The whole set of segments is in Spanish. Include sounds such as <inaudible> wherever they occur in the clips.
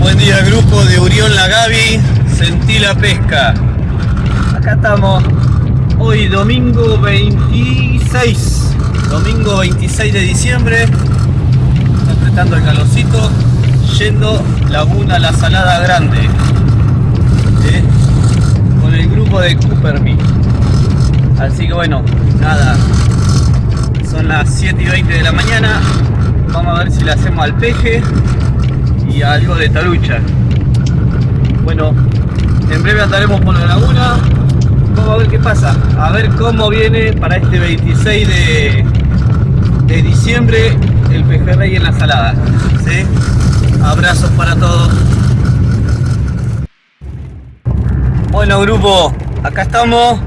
Buen día grupo de Urión La Gaby, sentí la pesca. Acá estamos, hoy domingo 26, domingo 26 de diciembre, apretando el calorcito, yendo Laguna La Salada Grande, ¿eh? con el grupo de Coopermy. Así que bueno, nada, son las 7 y 20 de la mañana, vamos a ver si le hacemos al peje y algo de talucha. Bueno, en breve andaremos por la laguna. Vamos a ver qué pasa. A ver cómo viene para este 26 de, de diciembre el pejerrey en la salada. Abrazos para todos. Bueno grupo, acá estamos.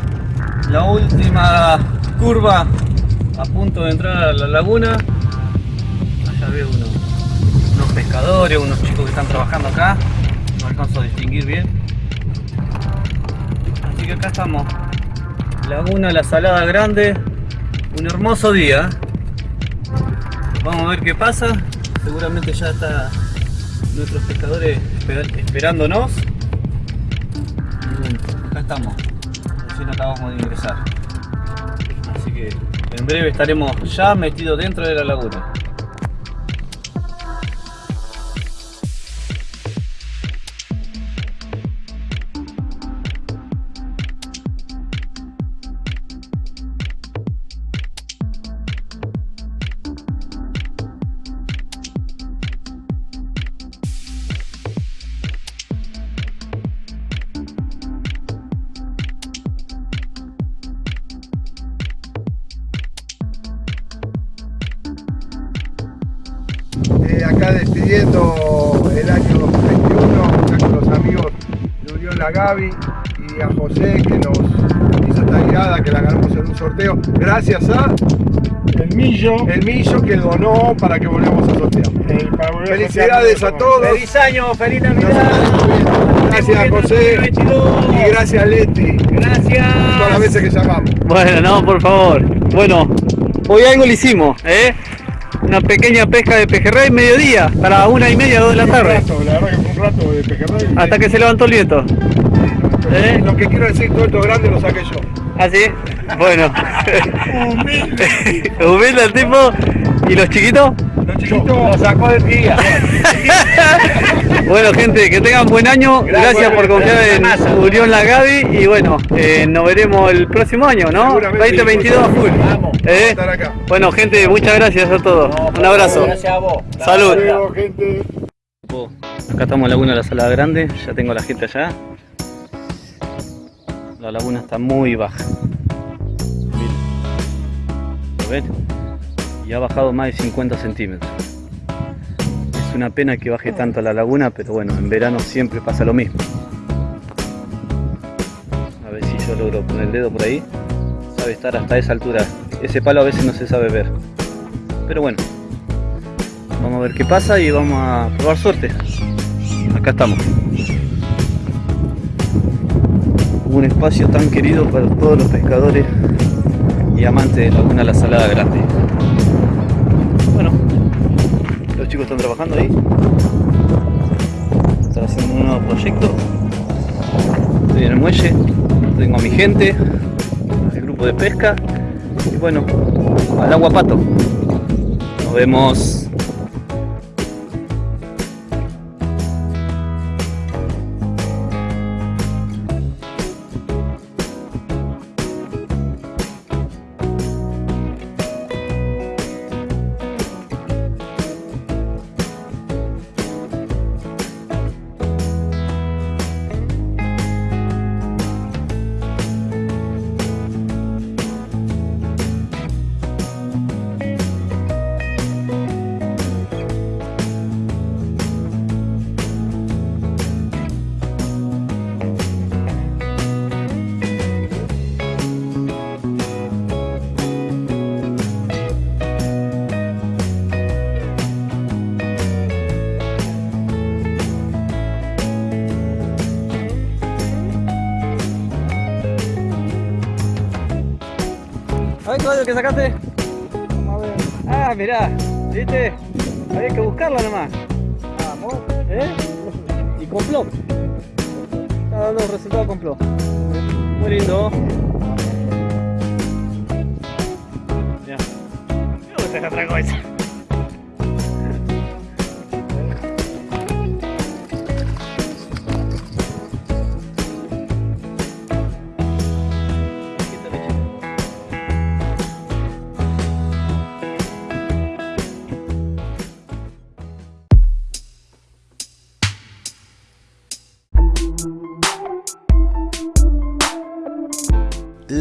La última curva a punto de entrar a la laguna. Allá veo uno pescadores, unos chicos que están trabajando acá. No alcanzo a distinguir bien. Así que acá estamos. Laguna La Salada Grande. Un hermoso día. Vamos a ver qué pasa. Seguramente ya está nuestros pescadores esper- esperándonos. Y bueno, acá estamos. Recién acabamos de ingresar. Así que en breve estaremos ya metidos dentro de la laguna. La Gaby y a José que nos hizo esta guiada, que la ganamos en un sorteo, gracias a El millo. el Millo que donó para que volvamos a sortear. el- para volver a Felicidades a todos. ¡Feliz año! ¡Feliz Navidad! Gracias José 2022. y gracias Leti, Gracias. todas las veces que llamamos. Bueno, no, por favor. Bueno, hoy algo le hicimos, ¿eh? Una pequeña pesca de pejerrey mediodía, para una y media, dos de la Un tarde. rato, la verdad que fue un rato de pejerrey. Hasta que se levantó el viento. ¿Eh? Lo que quiero decir, todo esto grande lo saqué yo. ¿Ah, sí? Bueno. Humilde. <laughs> Humilde el tipo. ¿Y los chiquitos? Los chiquitos, Lo sacó del día. <laughs> Bueno, gente, que tengan buen año. Gracias, Gracias, por confiar en gracias. Unión La Gaby. Y bueno, eh, nos veremos el próximo año, ¿no? Seguramente. 2022 a full. Vamos. ¿Eh? estar acá. Bueno, gente, muchas gracias a todos. Un abrazo. Gracias a vos. Salud. Hasta luego, gente. Acá estamos en Laguna de la Salada Grande, ya tengo a la gente allá. La laguna está muy baja. Miren. ¿Lo ven? Y ha bajado más de 50 centímetros. Es una pena que baje tanto la laguna, pero bueno, en verano siempre pasa lo mismo. A ver si yo logro poner el dedo por ahí. Sabe estar hasta esa altura. Ese palo a veces no se sabe ver. Pero bueno, Vamos a ver qué pasa y vamos a probar suerte. Acá estamos. Un espacio tan querido para todos los pescadores y amantes de Laguna La Salada Grande. Chicos están trabajando ahí. Están haciendo un nuevo proyecto. Estoy en el muelle, tengo a mi gente, el grupo de pesca y bueno, al agua pato. Nos vemos. Caballo, que sacaste? Vamos a ver. Ah, mirá, ¿viste? Había que buscarla nomás. Vamos. ¿Eh? complot. Está dando resultado complot. Muy lindo. Ya. Me gusta esta otra cosa.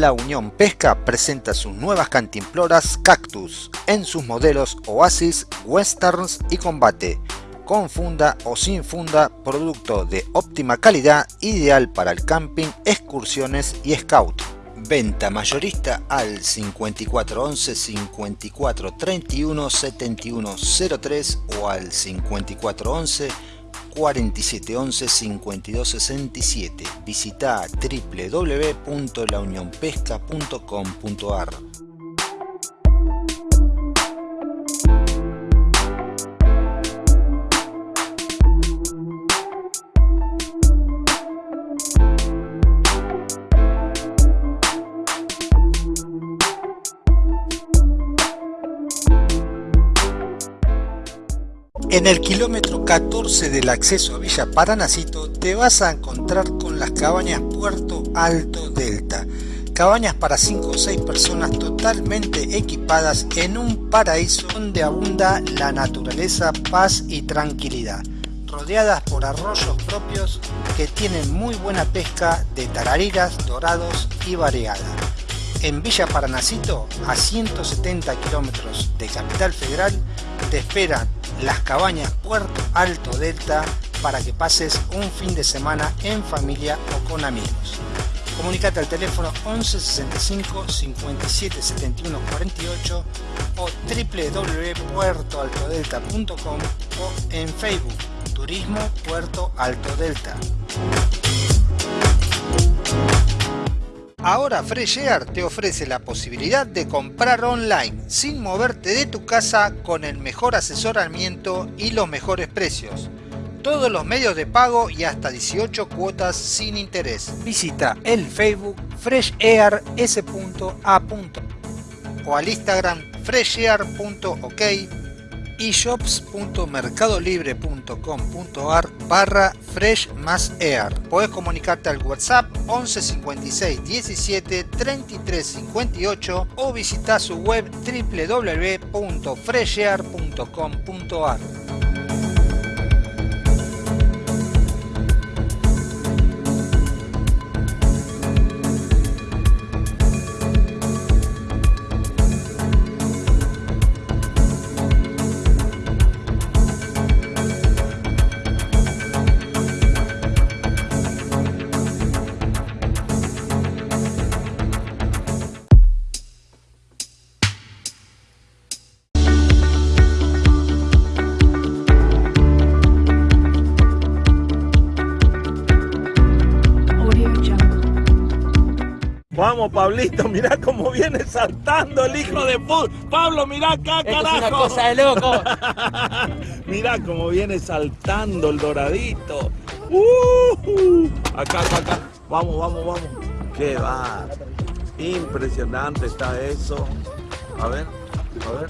La Unión Pesca presenta sus nuevas cantimploras Cactus en sus modelos Oasis, Westerns y Combate, con funda o sin funda, producto de óptima calidad, ideal para el camping, excursiones y scout. Venta mayorista al 5411 54 31 71 03 o al 5411 4711 5267. Visita www.launionpesca.com.ar. En el kilómetro 14 del acceso a Villa Paranacito te vas a encontrar con las cabañas Puerto Alto Delta. Cabañas para 5 o 6 personas totalmente equipadas en un paraíso donde abunda la naturaleza, paz y tranquilidad. Rodeadas por arroyos propios que tienen muy buena pesca de tarariras, dorados y variada. En Villa Paranacito, a 170 kilómetros de Capital Federal, te esperan las cabañas Puerto Alto Delta para que pases un fin de semana en familia o con amigos. Comunicate al teléfono 11 65 57 71 48 o www.puertoaltodelta.com o en Facebook Turismo Puerto Alto Delta. Ahora Fresh Air te ofrece la posibilidad de comprar online sin moverte de tu casa con el mejor asesoramiento y los mejores precios. Todos los medios de pago y hasta 18 cuotas sin interés. Visita el Facebook freshair.s.a. o al Instagram freshair.ok y shops.mercadolibre.com.ar barra fresh más air. Puedes comunicarte al WhatsApp 11 56 17 33 58 o visitar su web www.freshair.com.ar. Pablito, mira cómo viene saltando el hijo de puta. Pablo, mira acá, Esto carajo. es una cosa de loco. <laughs> mira cómo viene saltando el doradito. Uh, acá, acá, acá. Vamos, vamos, vamos. Qué va. Impresionante está eso. A ver, a ver.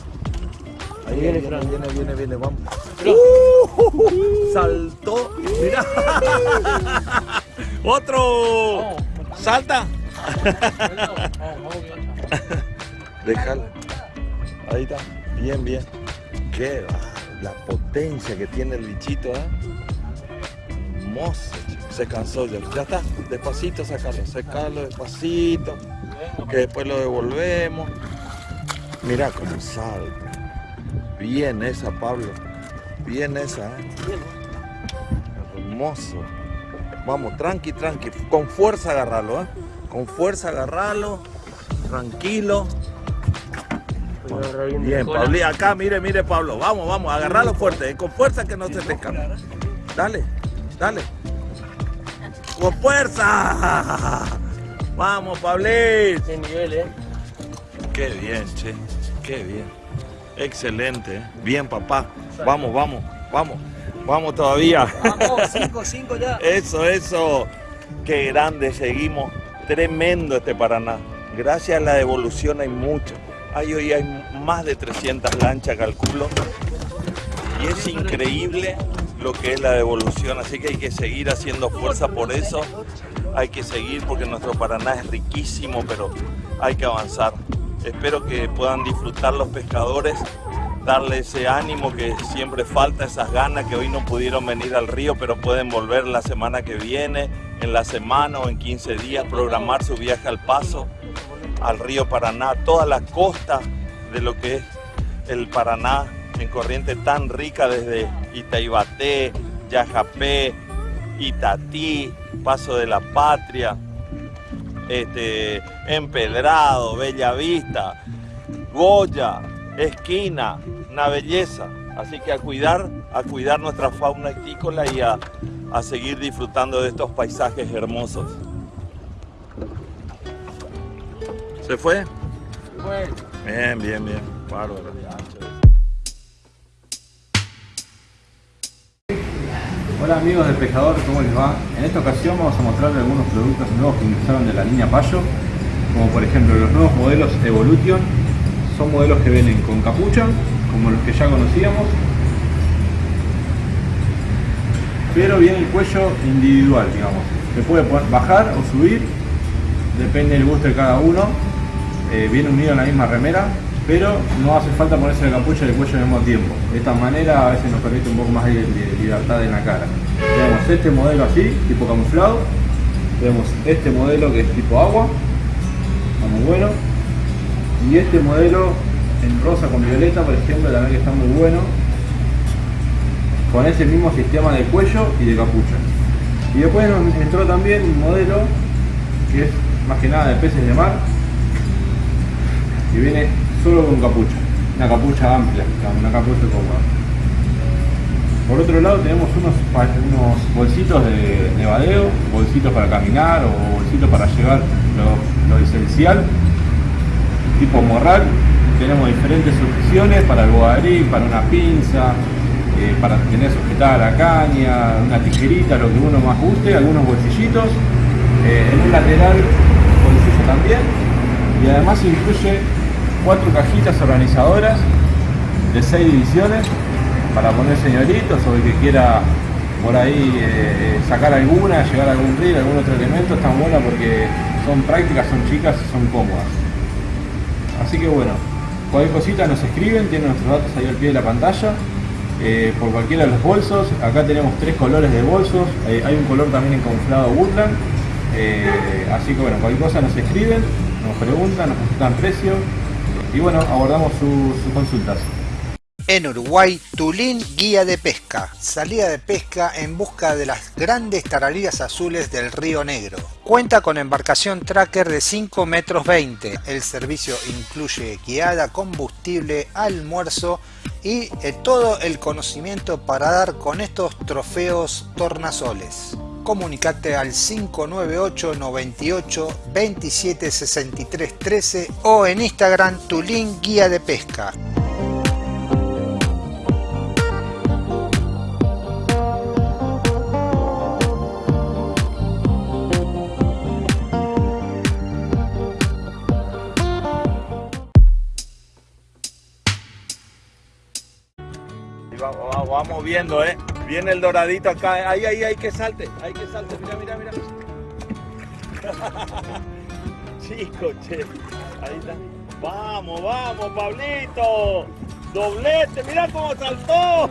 Ahí viene, viene, viene, viene, viene, vamos. Uh, saltó. Mira. <laughs> Otro. Salta. <laughs> Déjalo. Ahí está. Bien, bien. Qué. La potencia que tiene el bichito, ¿eh? Hermoso. Se cansó ya. Ya está. Despacito sacarlo. Sacarlo despacito. Que después lo devolvemos. Mira cómo salta. Bien esa, Pablo. Bien esa, ¿eh? Hermoso. Vamos, tranqui, tranqui. Con fuerza agarrarlo, ¿eh? Con fuerza agarrarlo. Tranquilo. Bien, Pablo. Acá, mire, mire, Pablo. Vamos, vamos, agarrarlo fuerte. Con fuerza que no se te escape. Dale, dale. Con fuerza. Vamos, Pablito. Qué nivel, eh. Qué bien, che. Qué bien. Excelente. ¿eh? Bien, papá. Vamos, vamos, vamos. Vamos todavía. Vamos, 5, 5 ya. <laughs> Eso, eso. Qué grande seguimos. Tremendo este Paraná. Gracias a la devolución hay mucho. Hay hoy hay más de 300 lanchas, calculo. Y es increíble lo que es la devolución, así que hay que seguir haciendo fuerza por eso. Hay que seguir porque nuestro Paraná es riquísimo, pero hay que avanzar. Espero que puedan disfrutar los pescadores, darle ese ánimo que siempre falta, esas ganas que hoy no pudieron venir al río, pero pueden volver la semana que viene, en la semana o en 15 días, programar su viaje al paso, al río Paraná, toda la costa de lo que es el Paraná en corriente tan rica desde Itaibaté, Yajapé, Itatí, Paso de la Patria, este, Empedrado, Bellavista, Goya, Esquina, una belleza. Así que a cuidar, a cuidar nuestra fauna etícola y a, a seguir disfrutando de estos paisajes hermosos. ¿Se fue? Bien, bien, bien. Bárbaro. Hola amigos del Pescador, ¿cómo les va? En esta ocasión vamos a mostrarles algunos productos nuevos que ingresaron de la línea Payo, como por ejemplo los nuevos modelos Evolution, son modelos que vienen con capucha, como los que ya conocíamos, pero viene el cuello individual, digamos, se puede bajar o subir, depende del gusto de cada uno, eh, viene unido en la misma remera, pero no hace falta ponerse la capucha y el cuello al mismo tiempo. De esta manera a veces nos permite un poco más de, libertad en la cara. Tenemos este modelo así, tipo camuflado. Tenemos este modelo que es tipo agua, muy bueno. Y este modelo en rosa con violeta, por ejemplo, también que está muy bueno. Con ese mismo sistema de cuello y de capucha. Y después nos entró también un modelo que es más que nada de peces de mar, que viene solo con capucha, una capucha amplia, una capucha cómoda. Por otro lado tenemos unos, unos bolsitos de, de badeo, bolsitos para caminar o bolsitos para llevar lo, esencial, tipo morral. Tenemos diferentes opciones para el bogadrí, para una pinza, eh, para tener sujetada la caña, una tijerita, lo que uno más guste, algunos bolsillitos. Eh, en un lateral bolsillo también y además incluye cuatro cajitas organizadoras de seis divisiones para poner señoritos o el que quiera por ahí eh, sacar alguna, llegar a algún río, algún otro elemento, están buenas porque son prácticas, son chicas y son cómodas. Así que bueno, cualquier cosita nos escriben, tienen nuestros datos ahí al pie de la pantalla. Eh, por cualquiera de los bolsos, acá tenemos tres colores de bolsos, eh, hay un color también camuflado Woodland, así que bueno, cualquier cosa nos escriben, nos preguntan, nos consultan precios, y bueno, abordamos sus consultas. En Uruguay, Tulín Guía de Pesca. Salida de pesca en busca de las grandes tarariras azules del Río Negro. Cuenta con embarcación tracker de 5 metros 20. El servicio incluye guiada, combustible, almuerzo y eh, todo el conocimiento para dar con estos trofeos tornasoles comunicate al 598 98 27 63 13 o en Instagram tu link guía de pesca. Viendo, ¿eh? Viene el doradito acá. Ahí, ahí, ahí que salte. Ahí que salte. Mira, mira, mira. <laughs> Chico, che. Ahí está. Vamos, vamos, Pablito. Doblete, mira cómo saltó.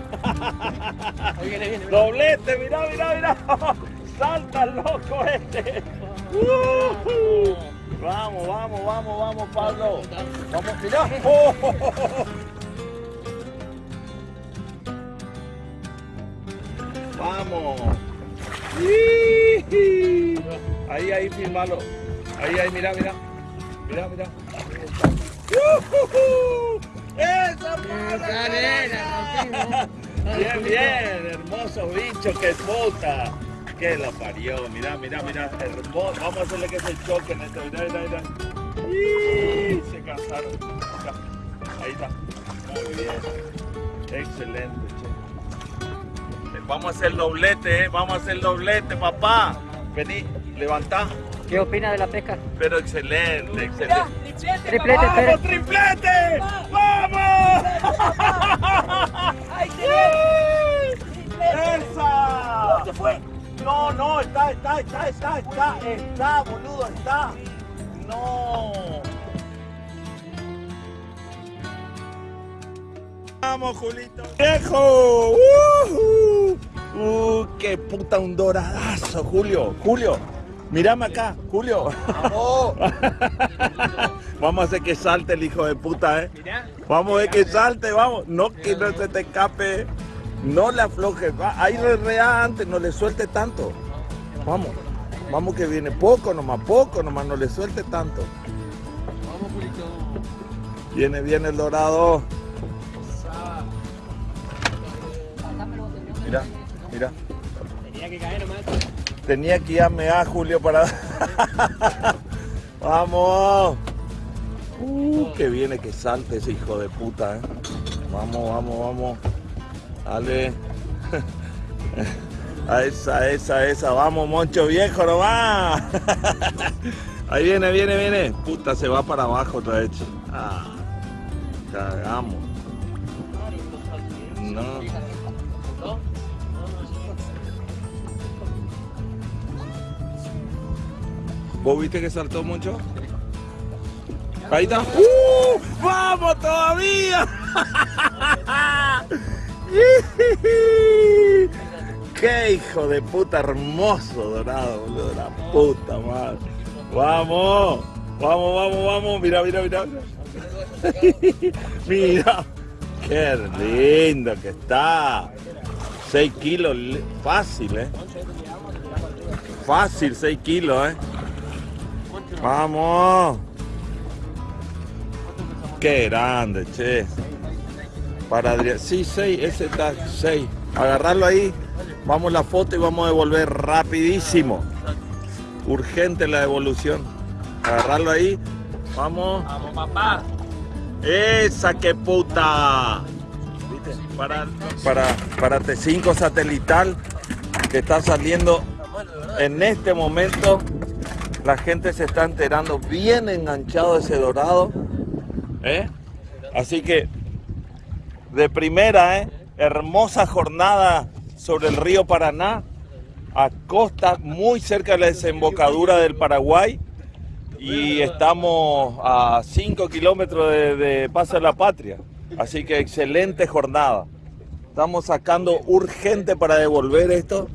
Viene, viene, Doblete, mira, mira, mira. <laughs> Salta loco este. Vamos, vamos, vamos, vamos, Pablo. Vamos, mira. <laughs> Vamos. Ahí, ahí, filmalo. Ahí, ahí, mira, mira. Mira, mira. ¡Esa Bien, bien, hermoso bicho, que puta. Que la parió, mira, mira, mira, hermoso. Vamos a hacerle que se choque en esto, mira, mira, mira. Se cansaron. Ahí está. Muy bien. Excelente, che. Vamos a hacer doblete, ¿eh? Vamos a hacer doblete, papá. Vení, levantá. ¿Qué opina de la pesca? Pero excelente, excelente. Triplete, ¡Vamos, triplete! ¡Vamos! ¡Esa! ¿Dónde fue? No, no, está, está, está, está, está, está, boludo, está. No. Vamos, Julito. ¡Viejo! ¡Uh! ¡Uh! ¡Qué puta un doradazo, Julio! Julio, mírame acá, Julio. <laughs> Vamos a hacer que salte el hijo de puta, ¿eh? Vamos a ver que salte, vamos. No, que no se te escape. No le aflojes. Va, ahí re antes, no le suelte tanto. Vamos, vamos que viene poco nomás, poco nomás, no le suelte tanto. Vamos, Julito. Viene, viene el dorado. Mira, Tenía que irme a Julio para... <laughs> ¡Vamos! Uh, que viene que salte ese hijo de puta, ¿eh? Vamos, vamos, vamos. Dale. <laughs> A esa, esa, esa. Vamos, moncho viejo nomás. <laughs> Ahí viene, viene, viene. Puta, se va para abajo otra vez. Ah, cagamos. No. ¿Vos viste que saltó mucho? Ahí está. ¡Uh! ¡Vamos todavía! <laughs> ¡Qué hijo de puta hermoso dorado, boludo! La puta madre. ¡Vamos! ¡Vamos, vamos, vamos! Mira, mira, mira. <laughs> Mira. ¡Qué lindo que está! 6 kilos, fácil, ¿eh? Fácil, 6 kilos, ¿eh? Vamos. Qué grande, che. Para Adrián. Sí, 6, ese está 6. Agarrarlo ahí. Vamos la foto y vamos a devolver rapidísimo. Urgente la devolución. Agarrarlo ahí. Vamos. Vamos, papá. Esa que puta. ¿Viste? Para, para, para T5 satelital que está saliendo en este momento. La gente se está enterando bien enganchado ese dorado. ¿eh? Así que de primera, ¿eh? hermosa jornada sobre el río Paraná, a costa muy cerca de la desembocadura del Paraguay y estamos a 5 kilómetros de, de de la Patria. Así que excelente jornada. Estamos sacando urgente para devolver esto.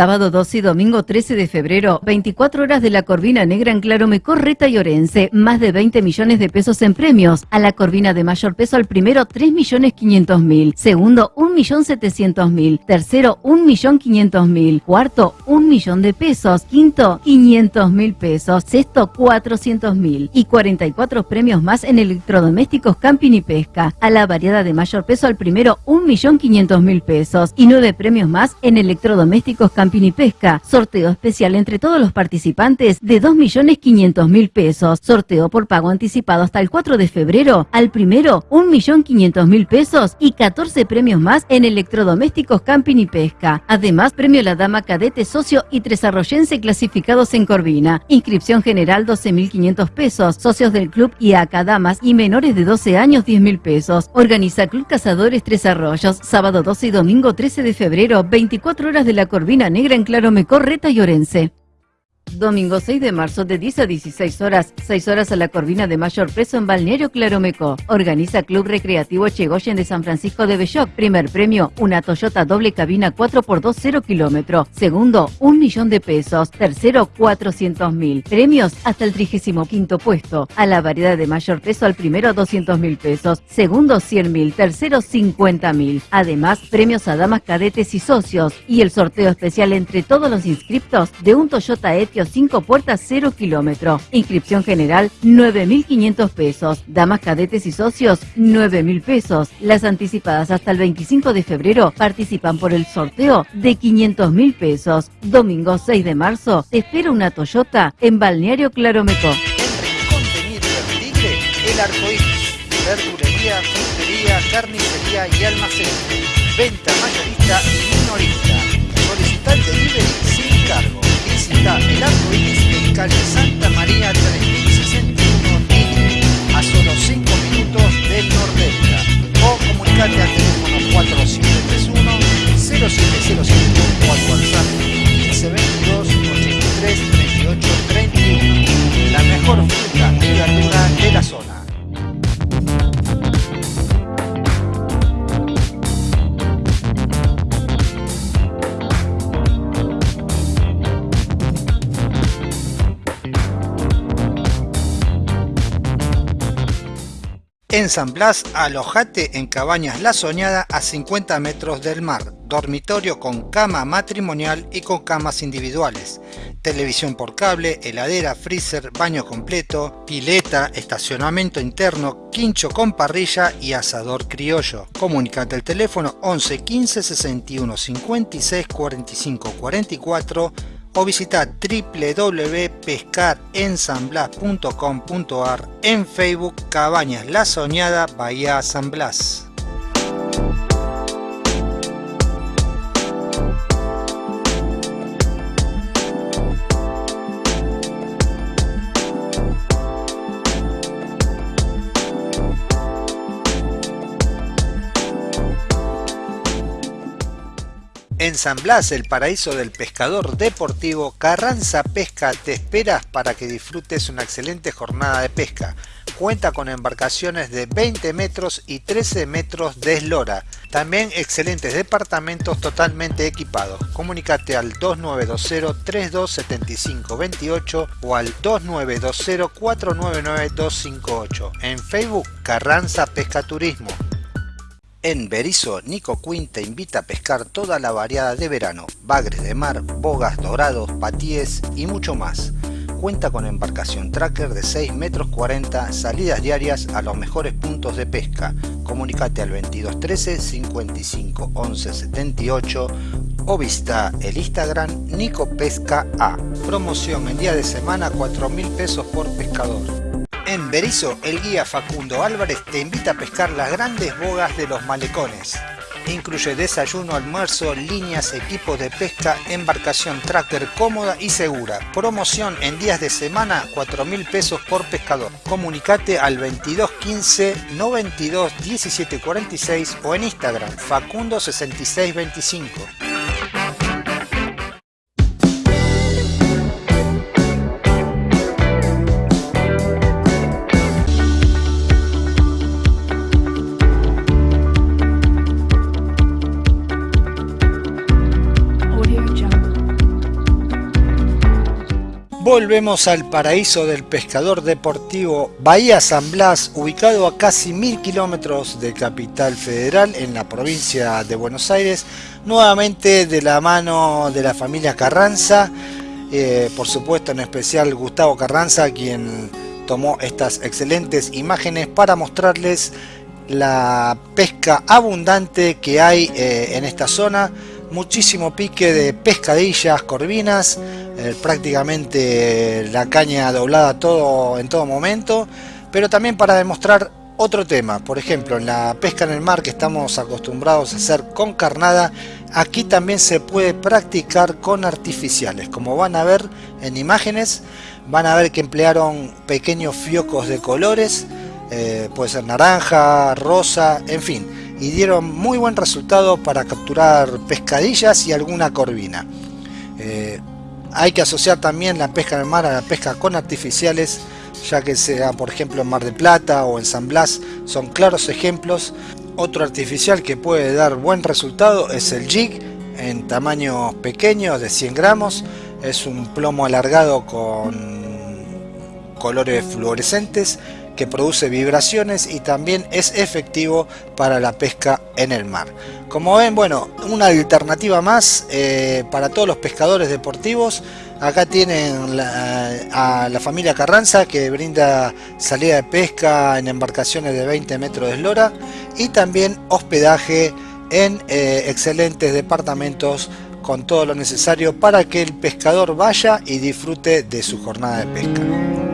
Sábado 12 y domingo 13 de febrero, 24 horas de la Corvina Negra en Claromecó, Reta y Orense. Más de 20 millones de pesos en premios. A la Corvina de mayor peso al primero, 3 millones 500 mil. Segundo, 1 millón 700 mil. Tercero, 1 millón 500 mil. Cuarto, 1 millón de pesos. Quinto, 500 mil pesos. Sexto, 400 mil. Y 44 premios más en electrodomésticos, camping y pesca. A la variedad de mayor peso al primero, 1 millón 500 mil pesos. Y 9 premios más en electrodomésticos, camping y pesca. Sorteo especial entre todos los participantes de 2.500.000 pesos. Sorteo por pago anticipado hasta el 4 de febrero. Al primero, 1.500.000 pesos y 14 premios más en electrodomésticos, camping y pesca. Además, premio La Dama Cadete Socio y Tres Arroyense clasificados en Corvina. Inscripción general 12.500 pesos. Socios del club y damas y menores de 12 años 10.000 pesos. Organiza Club Cazadores Tres Arroyos. Sábado 12 y domingo 13 de febrero, 24 horas de la Corvina Negra en Claromecó, Reta y Orense. Domingo 6 de marzo de 10 a 16 horas, 6 horas a la Corvina de mayor peso en Balneario Claromecó. Organiza Club Recreativo Chegoyen de San Francisco de Belloc. Primer premio, una Toyota doble cabina 4x2 0 kilómetro. Segundo, un millón de pesos. Tercero, 400 mil. Premios hasta el 35 puesto. A la variedad de mayor peso al primero 200 mil pesos. Segundo, 100 mil. Tercero, 50 mil. Además, premios a damas cadetes y socios. Y el sorteo especial entre todos los inscriptos de un Toyota Etios colegio 5 puertas 0 kilómetro. Inscripción general 9.500 pesos. Damas cadetes y socios 9.000 pesos. Las anticipadas hasta el 25 de febrero participan por el sorteo de 500.000 pesos. Domingo 6 de marzo te espera una Toyota en Balneario Claromeco. Mitre Tigre, el arcoíris. Verdulería, frutería, carnicería y almacén. Venta mayorista y minorista. Solicita el delivery sin cargo. Visita el arcoíris en calle Santa María 3061 Tigre, a solo 5 minutos del Nordelta. O comunicate al teléfono 4731 0705 o al WhatsApp 1522 83 38 31. La mejor fruta y verdura de la zona. En San Blas, alojate en Cabañas La Soñada a 50 metros del mar, dormitorio con cama matrimonial y con camas individuales, televisión por cable, heladera, freezer, baño completo, pileta, estacionamiento interno, quincho con parrilla y asador criollo. Comunicate al teléfono 11 15 61 56 45 44 o visita www.pescarensanblas.com.ar en Facebook Cabañas La Soñada Bahía San Blas. En San Blas, el paraíso del pescador deportivo, Carranza Pesca te espera para que disfrutes una excelente jornada de pesca. Cuenta con embarcaciones de 20 metros y 13 metros de eslora. También excelentes departamentos totalmente equipados. Comunicate al 2920-327528 o al 2920-499-258. En Facebook, Carranza Pesca Turismo. En Berizo, Nico Quinn te invita a pescar toda la variada de verano, bagres de mar, bogas dorados, patíes y mucho más. Cuenta con embarcación tracker de 6 metros 40, salidas diarias a los mejores puntos de pesca. Comunicate al 2213 55 11 78 o visita el Instagram Nico Pesca A. Promoción en día de semana 4 mil pesos por pescador. En Berizo, el guía Facundo Álvarez te invita a pescar las grandes bogas de los malecones. Incluye desayuno, almuerzo, líneas, equipos de pesca, embarcación tracker cómoda y segura. Promoción en días de semana, 4 mil pesos por pescador. Comunicate al 2215 92 1746 o en Instagram facundo6625. Volvemos al paraíso del pescador deportivo Bahía San Blas, ubicado a casi mil kilómetros de Capital Federal en la provincia de Buenos Aires, nuevamente de la mano de la familia Carranza, eh, por supuesto en especial Gustavo Carranza, quien tomó estas excelentes imágenes para mostrarles la pesca abundante que hay eh, en esta zona, muchísimo pique de pescadillas, corvinas, eh, prácticamente la caña doblada todo en todo momento, pero también para demostrar otro tema, por ejemplo en la pesca en el mar que estamos acostumbrados a hacer con carnada, aquí también se puede practicar con artificiales, como van a ver en imágenes, van a ver que emplearon pequeños fiocos de colores, eh, puede ser naranja, rosa, en fin, y dieron muy buen resultado para capturar pescadillas y alguna corvina. Eh, hay que asociar también la pesca en el mar a la pesca con artificiales, ya que sea por ejemplo en Mar de Plata o en San Blas, son claros ejemplos. Otro artificial que puede dar buen resultado es el jig, en tamaño pequeño de 100 gramos, es un plomo alargado con colores fluorescentes que produce vibraciones y también es efectivo para la pesca en el mar. Como ven, bueno, una alternativa más eh, para todos los pescadores deportivos. Acá tienen a la familia Carranza que brinda salida de pesca en embarcaciones de 20 metros de eslora y también hospedaje en eh, excelentes departamentos con todo lo necesario para que el pescador vaya y disfrute de su jornada de pesca.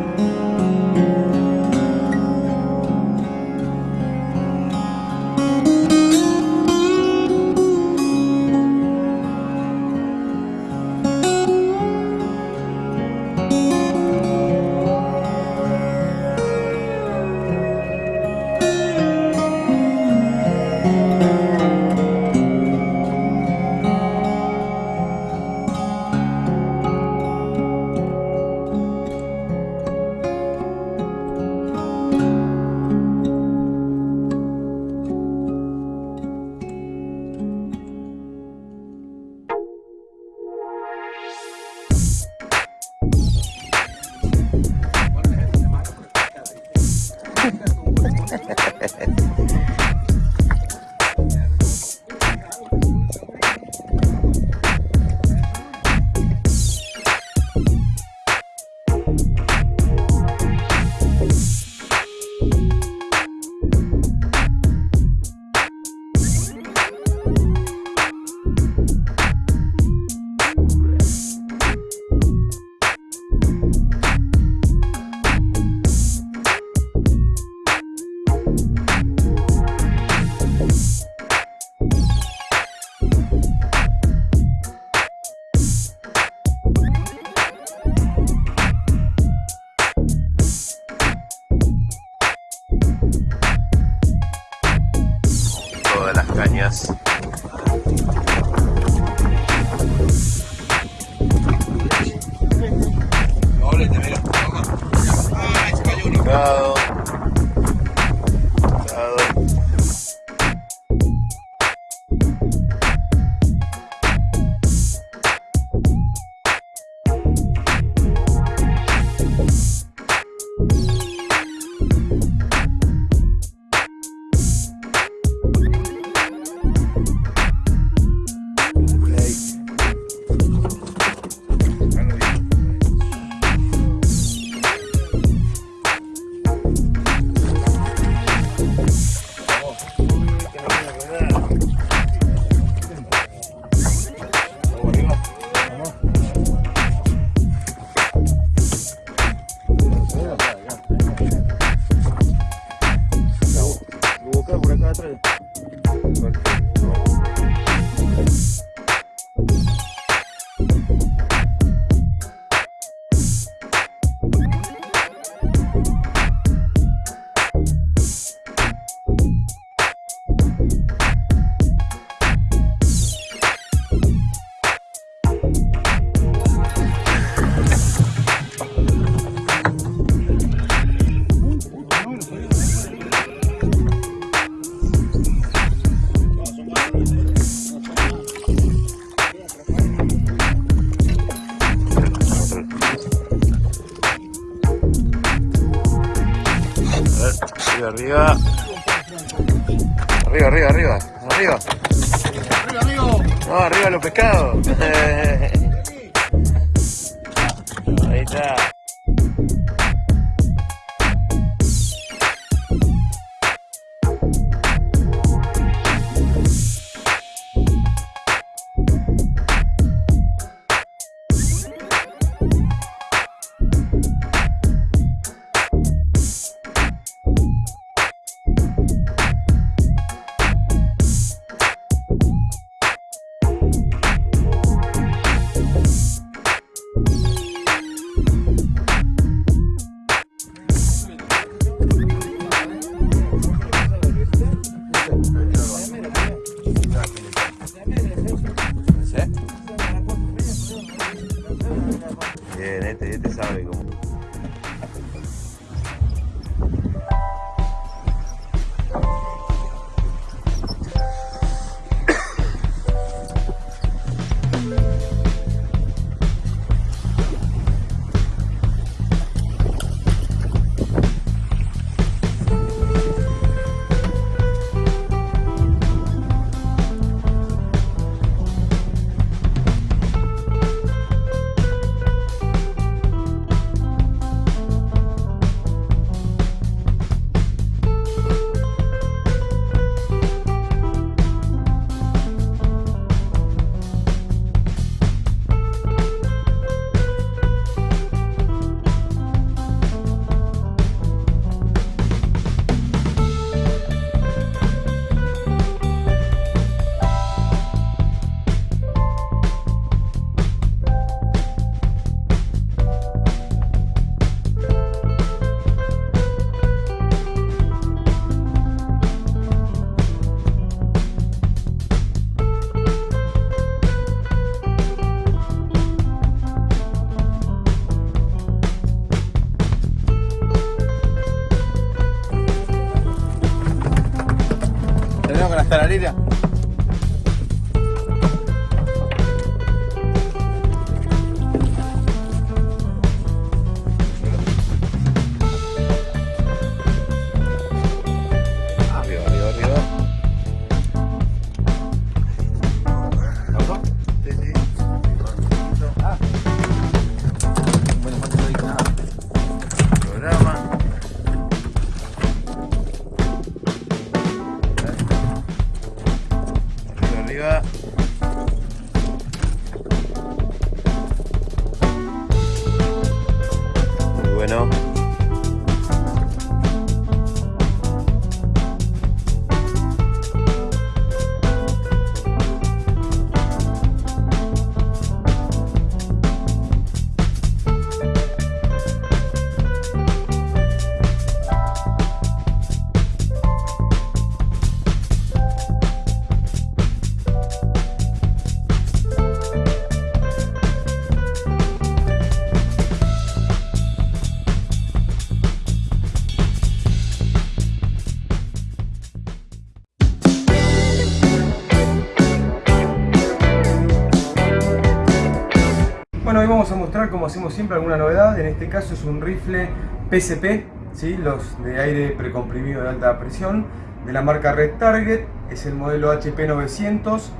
Vamos a mostrar como hacemos siempre alguna novedad, en este caso es un rifle PSP, ¿sí? los de aire precomprimido de alta presión, de la marca Red Target, es el modelo HP 900,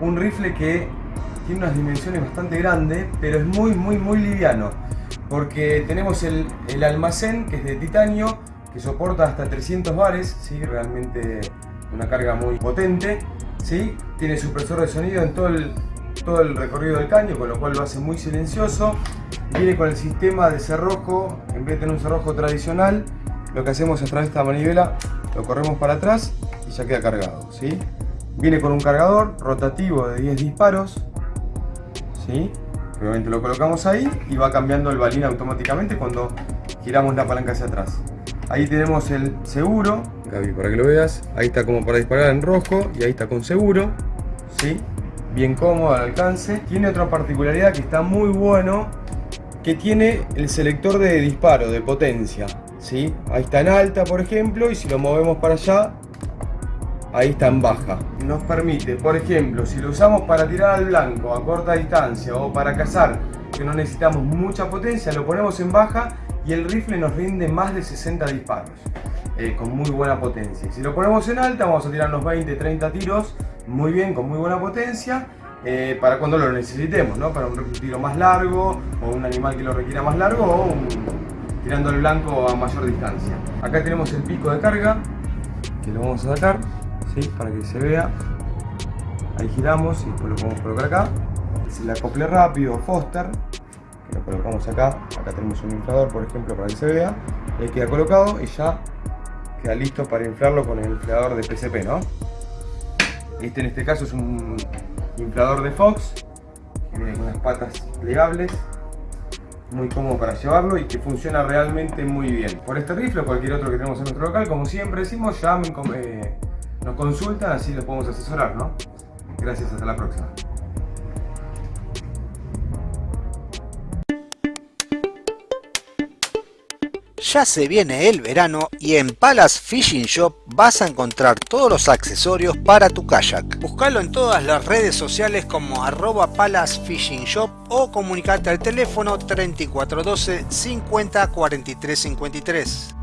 un rifle que tiene unas dimensiones bastante grandes, pero es muy muy muy liviano, porque tenemos el, el almacén que es de titanio, que soporta hasta 300 bares, ¿sí? realmente una carga muy potente, ¿sí? tiene supresor de sonido en todo el, todo el recorrido del caño, con lo cual lo hace muy silencioso. Viene con el sistema de cerrojo, en vez de tener un cerrojo tradicional, lo que hacemos es través de esta manivela, lo corremos para atrás y ya queda cargado. ¿sí? Viene con un cargador rotativo de 10 disparos, ¿sí? obviamente lo colocamos ahí y va cambiando el balín automáticamente cuando giramos la palanca hacia atrás. Ahí tenemos el seguro, Gaby, para que lo veas. Ahí está como para disparar en rojo y ahí está con seguro. ¿sí? Bien cómodo al alcance. Tiene otra particularidad que está muy bueno, que tiene el selector de disparo, de potencia. ¿sí? Ahí está en alta, por ejemplo, y si lo movemos para allá, ahí está en baja. Nos permite, por ejemplo, si lo usamos para tirar al blanco a corta distancia o para cazar, que no necesitamos mucha potencia, lo ponemos en baja y el rifle nos rinde más de 60 disparos. Eh, con muy buena potencia. Si lo ponemos en alta vamos a tirar unos 20, 30 tiros muy bien, con muy buena potencia eh, para cuando lo necesitemos, ¿no? para un tiro más largo o un animal que lo requiera más largo o tirando al blanco a mayor distancia. Acá tenemos el pico de carga que lo vamos a sacar ¿sí? para que se vea. Ahí giramos y después lo podemos colocar acá. Es el acople rápido Foster lo colocamos acá, acá tenemos un inflador por ejemplo para que se vea, ahí queda colocado y ya queda listo para inflarlo con el inflador de PCP, ¿no? Este en este caso es un inflador de Fox, viene con unas patas plegables, muy cómodo para llevarlo y que funciona realmente muy bien. Por este rifle o cualquier otro que tenemos en nuestro local, como siempre decimos, llamen, eh, nos consultan, así los podemos asesorar, ¿no? Gracias, hasta la próxima. Ya se viene el verano y en Palace Fishing Shop vas a encontrar todos los accesorios para tu kayak. Búscalo en todas las redes sociales como arroba Palace Fishing Shop o comunicarte al teléfono 3412 50 43 53.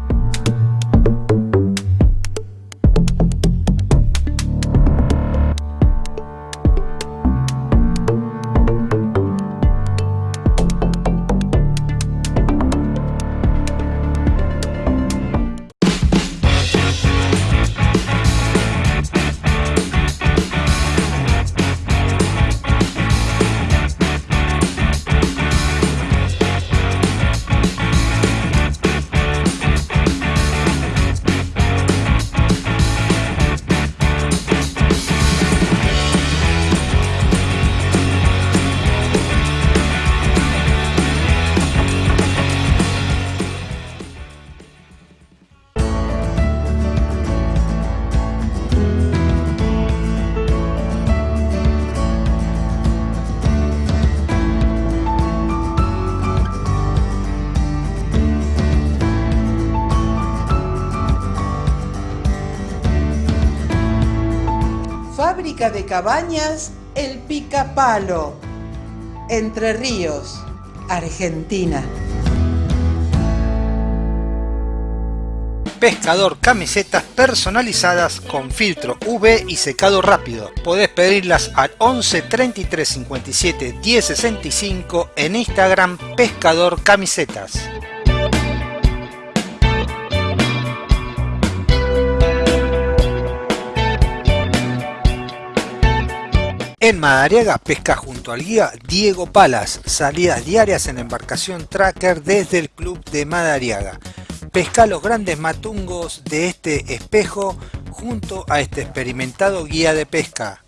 Cabañas El Picapalo, Entre Ríos, Argentina. Pescador camisetas personalizadas con filtro UV y secado rápido. Podés pedirlas al 11 33 57 10 65 en Instagram Pescador Camisetas. En Madariaga pesca junto al guía Diego Palas, salidas diarias en embarcación tracker desde el club de Madariaga. Pesca los grandes matungos de este espejo junto a este experimentado guía de pesca.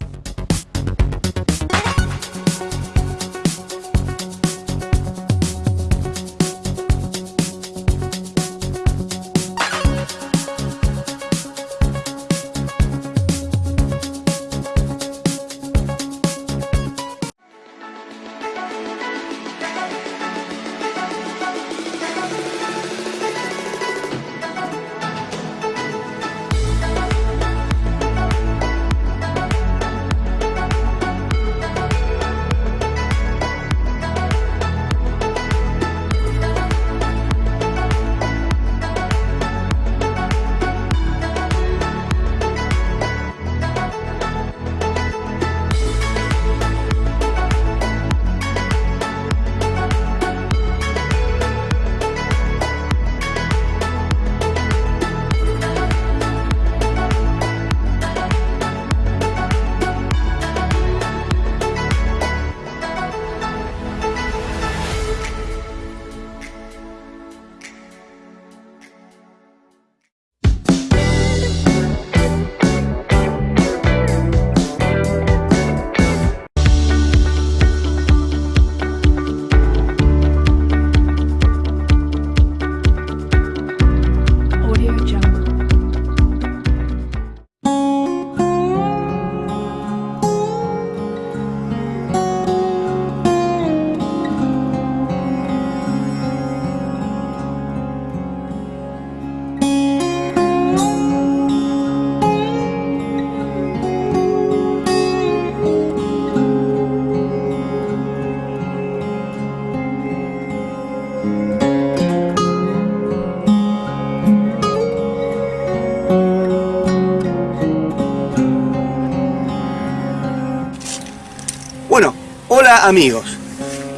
Amigos.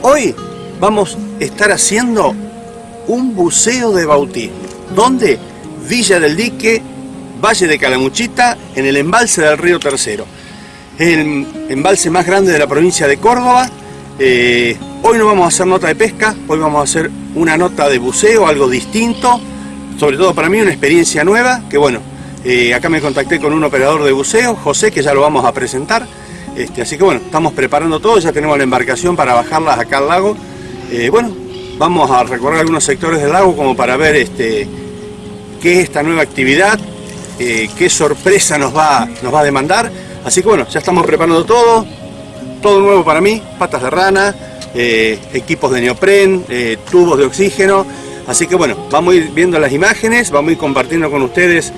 Hoy vamos a estar haciendo un buceo de bautismo. ¿Dónde? Villa del Dique, Valle de Calamuchita, en el embalse del río Tercero. El embalse más grande de la provincia de Córdoba. Eh, hoy no vamos a hacer nota de pesca, hoy vamos a hacer una nota de buceo, algo distinto. Sobre todo para mí una experiencia nueva, que bueno, eh, acá me contacté con un operador de buceo, José, que ya lo vamos a presentar. Este, así que bueno, estamos preparando todo, ya tenemos la embarcación para bajarlas acá al lago. Eh, bueno, vamos a recorrer algunos sectores del lago como para ver este, qué es esta nueva actividad, eh, qué sorpresa nos va, nos va a demandar. Así que bueno, ya estamos preparando todo, todo nuevo para mí, patas de rana, eh, equipos de neopren, tubos de oxígeno. Así que bueno, vamos a ir viendo las imágenes, vamos a ir compartiendo con ustedes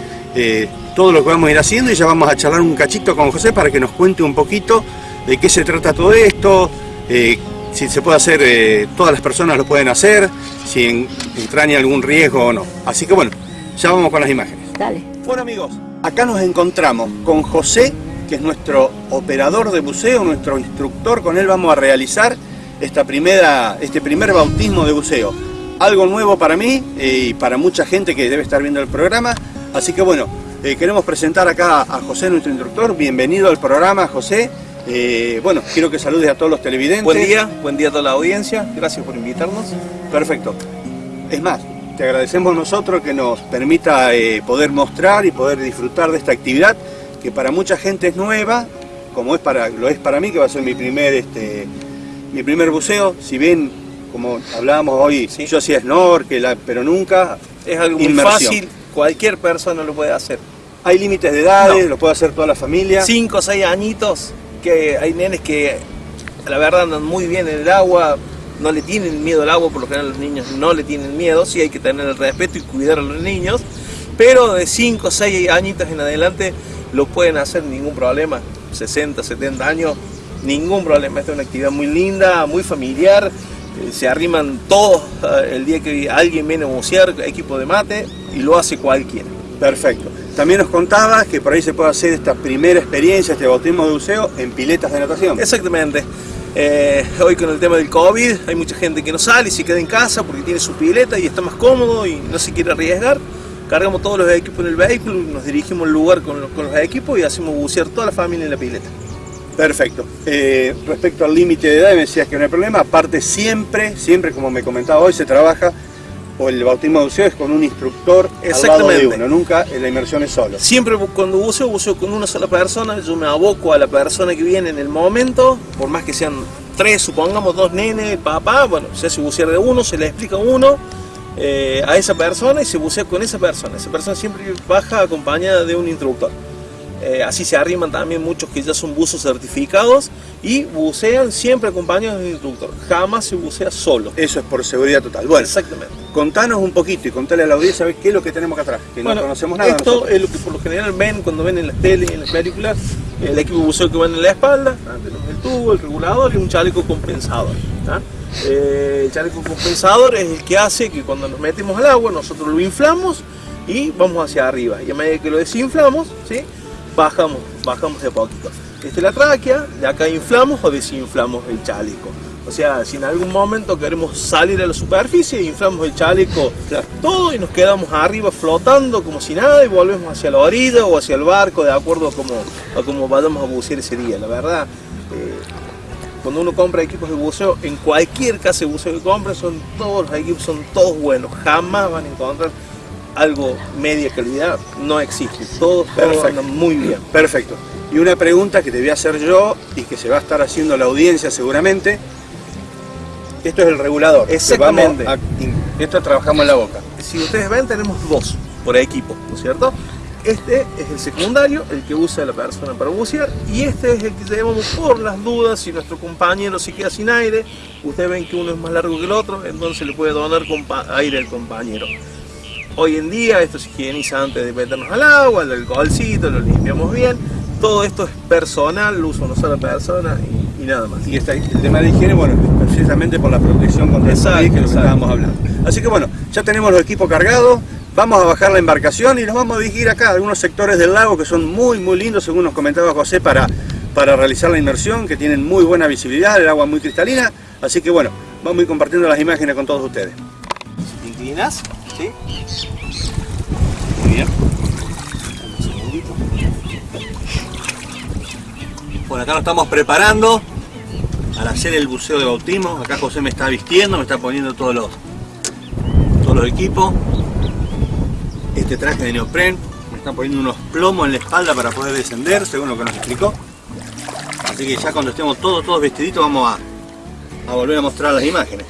todo lo que vamos a ir haciendo y ya vamos a charlar un cachito con José para que nos cuente un poquito de qué se trata todo esto, eh, si se puede hacer, eh, todas las personas lo pueden hacer, si en, entraña algún riesgo o no. Así que bueno, ya vamos con las imágenes. Dale. Bueno amigos, acá nos encontramos con José, que es nuestro operador de buceo, nuestro instructor, con él vamos a realizar esta primera, este primer bautismo de buceo. Algo nuevo para mí eh, y para mucha gente que debe estar viendo el programa, así que bueno, eh, queremos presentar acá a José, nuestro instructor. Bienvenido al programa, José. Eh, bueno, quiero que saludes a todos los televidentes. Buen día, buen día a toda la audiencia. Gracias por invitarnos. Perfecto. Es más, te agradecemos nosotros que nos permita eh, poder mostrar y poder disfrutar de esta actividad que para mucha gente es nueva, como es para, lo es para mí, que va a ser mi primer, este, mi primer buceo. Si bien, como hablábamos hoy, yo hacía snorkel, pero nunca es algo muy fácil. Cualquier persona lo puede hacer. ¿Hay límites de edades? ¿Lo puede hacer toda la familia? Cinco o seis añitos, que hay nenes que la verdad andan muy bien en el agua, no le tienen miedo al agua, por lo general los niños no le tienen miedo, sí hay que tener el respeto y cuidar a los niños, pero de 5 o 6 añitos en adelante lo pueden hacer ningún problema, 60, 70 años, ningún problema, esta es una actividad muy linda, muy familiar, se arriman todos eh, el día que alguien viene a bucear, equipo de mate, y lo hace cualquiera. Perfecto. También nos contabas que por ahí se puede hacer esta primera experiencia, este bautismo de buceo, en piletas de natación. Exactamente. Eh, hoy con el tema del COVID hay mucha gente que no sale y se queda en casa porque tiene su pileta y está más cómodo y no se quiere arriesgar. Cargamos todos los equipos en el vehículo, nos dirigimos al lugar con los, con los equipos y hacemos bucear toda la familia en la pileta. Perfecto. Eh, respecto al límite de edad, me decías que no hay problema. Aparte, siempre, siempre como me comentaba hoy, se trabaja o el bautismo de buceo es con un instructor al lado de uno, nunca en la inmersión es solo. Siempre cuando buceo, buceo con una sola persona, yo me aboco a la persona que viene en el momento, por más que sean tres, supongamos dos nenes, papá, bueno, se hace bucear de uno, se le explica uno eh, a esa persona y se bucea con esa persona. Esa persona siempre baja acompañada de un instructor. Eh, así se arriman también muchos que ya son buzos certificados y bucean siempre acompañados de un instructor. Jamás se bucea solo. Eso es por seguridad total. Bueno, exactamente. Contanos un poquito y contale a la audiencia qué es lo que tenemos acá atrás, que no conocemos nada. Esto es lo que por lo general ven cuando ven en las tele y en las películas, el equipo de buceo que va en la espalda, tenemos el tubo, el regulador y un chaleco compensador. Eh, el chaleco compensador es el que hace que cuando nos metemos al agua nosotros lo inflamos y vamos hacia arriba. Y a medida que lo desinflamos, ¿sí? Bajamos, bajamos de poquito. Es la tráquea, de acá inflamos o desinflamos el chaleco. O sea, si en algún momento queremos salir a la superficie, inflamos el chaleco todo y nos quedamos arriba flotando como si nada y volvemos hacia la orilla o hacia el barco de acuerdo a cómo, a cómo vayamos a bucear ese día. La verdad, eh, cuando uno compra equipos de buceo, en cualquier casa de buceo que compre, son todos los equipos son todos buenos. Jamás van a encontrar algo media calidad no existe. Todo, todo muy bien. Perfecto. Y una pregunta que te voy a hacer yo y que se va a estar haciendo la audiencia seguramente. Esto es el regulador. Exactamente. esto trabajamos en la boca. Si ustedes ven, tenemos dos por equipo, ¿no es cierto? Este es el secundario, el que usa la persona para bucear, y este es el que llevamos por las dudas si nuestro compañero se queda sin aire. Ustedes ven que uno es más largo que el otro, entonces le puede donar aire al compañero. Hoy en día esto se higieniza antes de meternos al agua, el alcoholcito, lo limpiamos bien. Todo esto es personal, lo usa una sola persona y, nada más. Y está, el tema de higiene, bueno, precisamente por la protección contra el COVID que lo estábamos hablando. Así que bueno, ya tenemos los equipos cargados, vamos a bajar la embarcación y nos vamos a dirigir acá a algunos sectores del lago que son muy muy lindos, según nos comentaba José, para para realizar la inmersión, que tienen muy buena visibilidad, el agua muy cristalina, así que bueno, vamos a ir compartiendo las imágenes con todos ustedes. ¿Te inclinas? ¿Sí? Muy bien. Un segundito. Bueno, acá nos estamos preparando para hacer el buceo de bautismo. Acá José me está vistiendo, me está poniendo todos los, todos los equipos. Este traje de neopren, me están poniendo unos plomos en la espalda para poder descender, según lo que nos explicó. Así que ya cuando estemos todos, todos vestiditos vamos a, a volver a mostrar las imágenes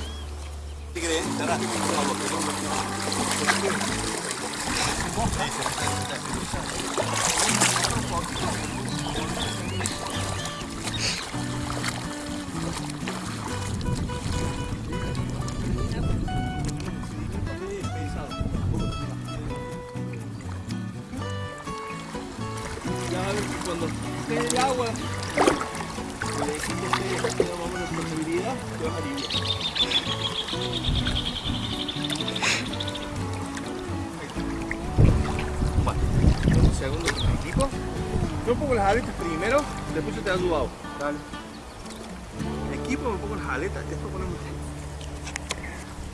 a ver que cuando esté el agua, le decís que esté más o menos te vas a aliviar. Segundo el equipo. Yo pongo las aletas primero, después yo te ayudo. Dale. Equipo, me pongo las aletas, después ponemos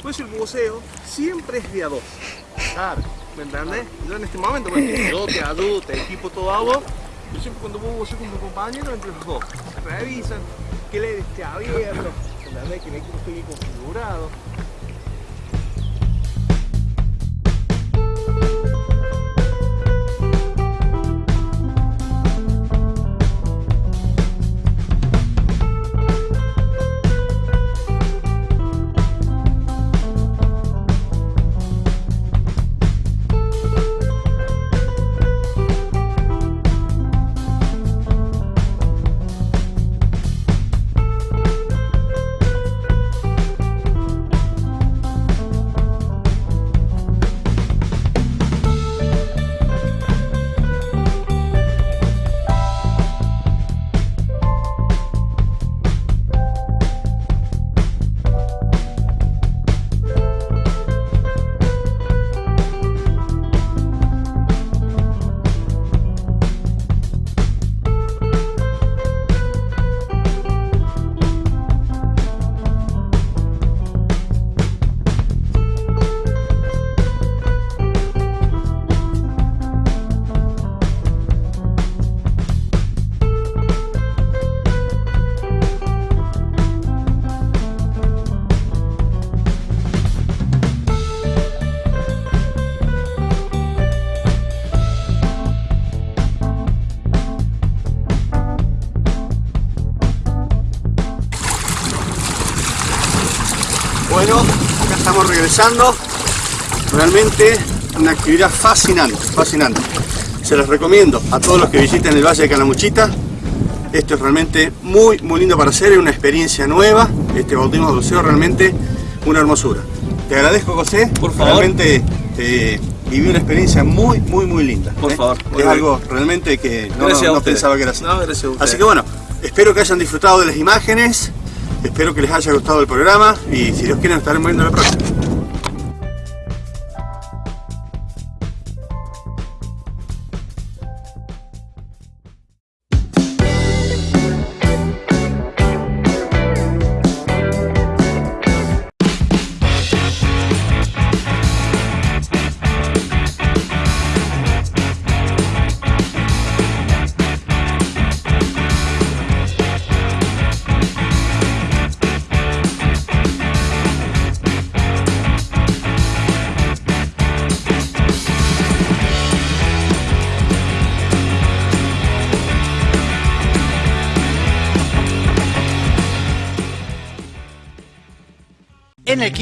Pues el buceo siempre es de a dos. Claro, ¿me entendés? Yo en este momento, porque yo te ayudo, te equipo todo a. Yo siempre cuando voy buceo con mi compañero, entre los dos. Se revisan, que aire esté abierto, ¿entendés? Que el equipo esté bien configurado. Realmente una actividad fascinante, fascinante. Se los recomiendo a todos los que visiten el Valle de Calamuchita. Esto es realmente muy, muy lindo para hacer, es una experiencia nueva. Este bautismo de buceo realmente una hermosura. Te agradezco, José. Por favor. Realmente te viví una experiencia muy, muy, muy linda. Por ¿eh? favor. Es algo realmente que no, pensaba que era así. No, gracias a. Así que bueno, espero que hayan disfrutado de las imágenes. Espero que les haya gustado el programa y si Dios quiere nos estaremos viendo la próxima.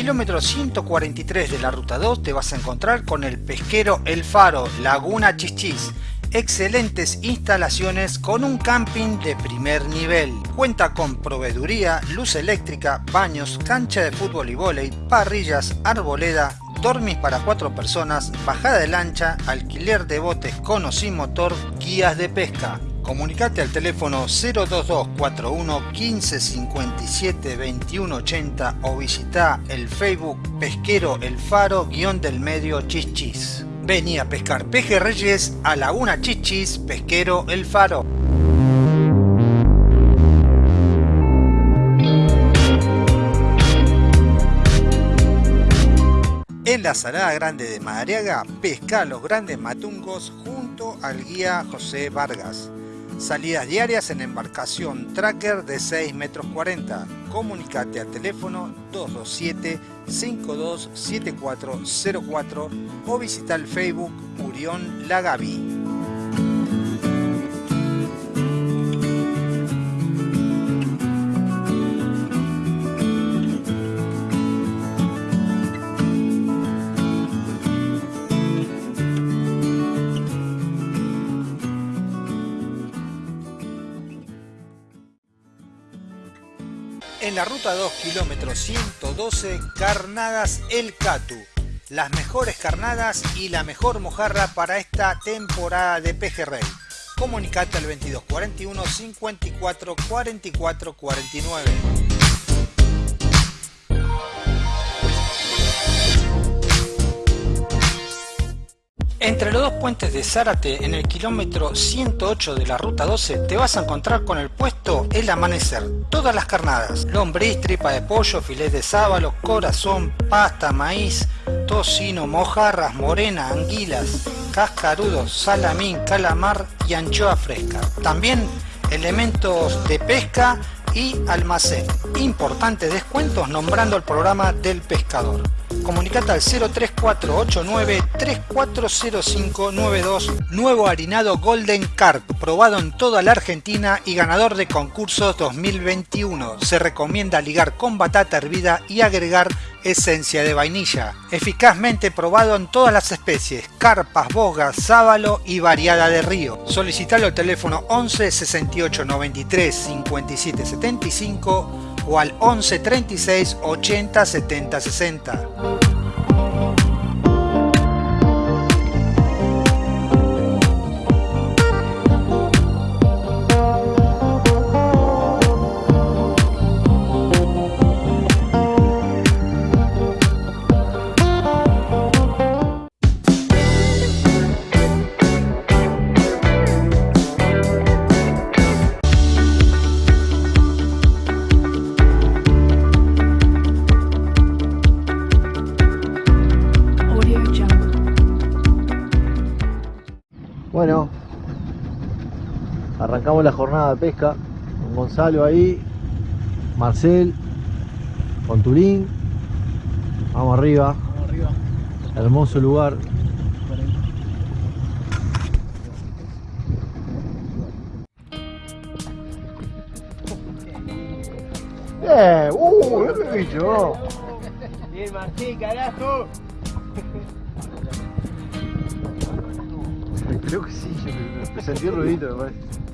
Kilómetro 143 de la ruta 2 te vas a encontrar con el pesquero El Faro, Laguna Chichis. Excelentes instalaciones con un camping de primer nivel. Cuenta con proveeduría, luz eléctrica, baños, cancha de fútbol y vóley, parrillas, arboleda, dormis para cuatro personas, bajada de lancha, alquiler de botes con o sin motor, guías de pesca. Comunicate al teléfono 02241 1557 2180 o visita el Facebook Pesquero El Faro guion del medio Chichis. Vení a pescar pejerreyes a Laguna Chichis, Pesquero El Faro. En la Salada Grande de Madariaga, pesca los grandes matungos junto al guía José Vargas. Salidas diarias en embarcación tracker de 6 metros 40. Comunicate al teléfono 227 527404 o visita el Facebook Murión Lagavi. La ruta 2, kilómetro 112, Carnadas El Catu. Las mejores carnadas y la mejor mojarra para esta temporada de pejerrey. Comunicate al 2241 54 44 49. Entre los dos puentes de Zárate, en el kilómetro 108 de la ruta 12, te vas a encontrar con el puesto El Amanecer. Todas las carnadas, lombriz, tripa de pollo, filete de sábalo, corazón, pasta, maíz, tocino, mojarras, morena, anguilas, cascarudos, salamín, calamar y anchoa fresca. También elementos de pesca y almacén. Importantes descuentos nombrando el programa del pescador. Comunicate al 03489 340592 Nuevo harinado Golden Carp, probado en toda la Argentina y ganador de concursos 2021. Se recomienda ligar con batata hervida y agregar esencia de vainilla. Eficazmente probado en todas las especies, carpas, bogas, sábalo y variada de río. Solicitalo al teléfono 11 68 93 57 75 o al 11 36 80 70 60. La jornada de pesca con Gonzalo ahí, Marcel, con Turín. Vamos arriba. Hermoso lugar. ¡Eh! ¡Uh! ¡Qué bicho! Bien, Martín, carajo. Creo que sí, yo sentí el ruidito, me parece.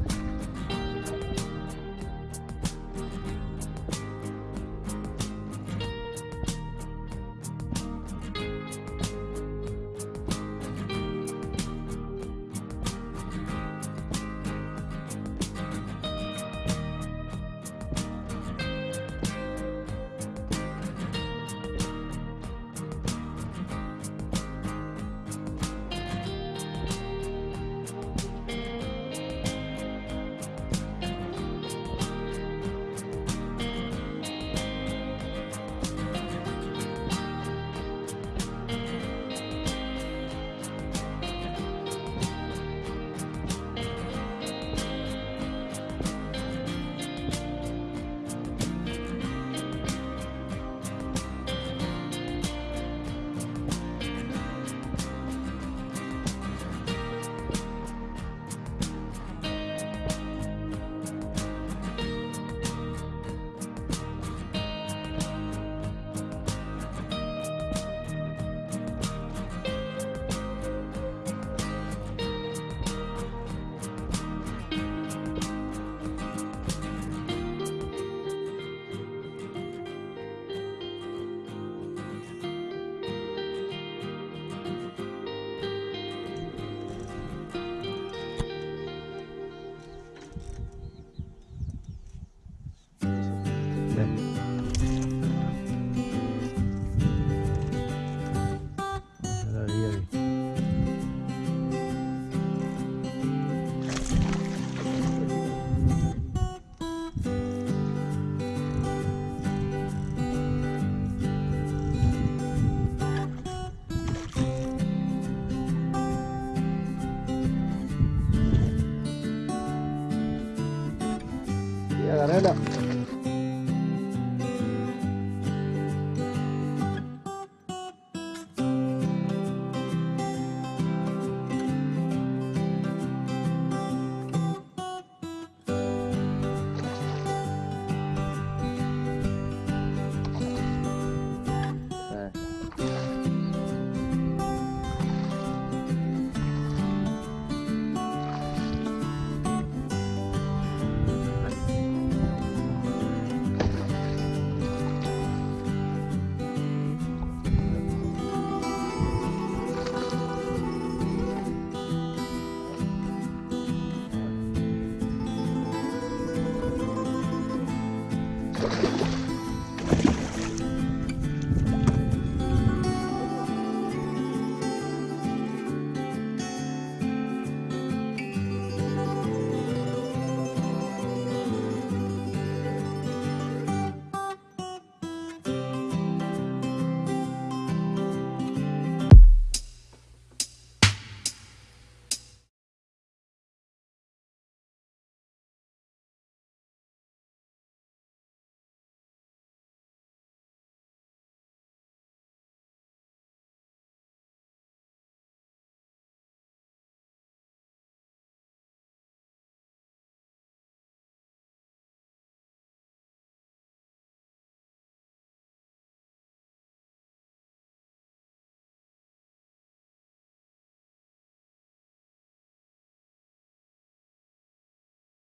哎，来来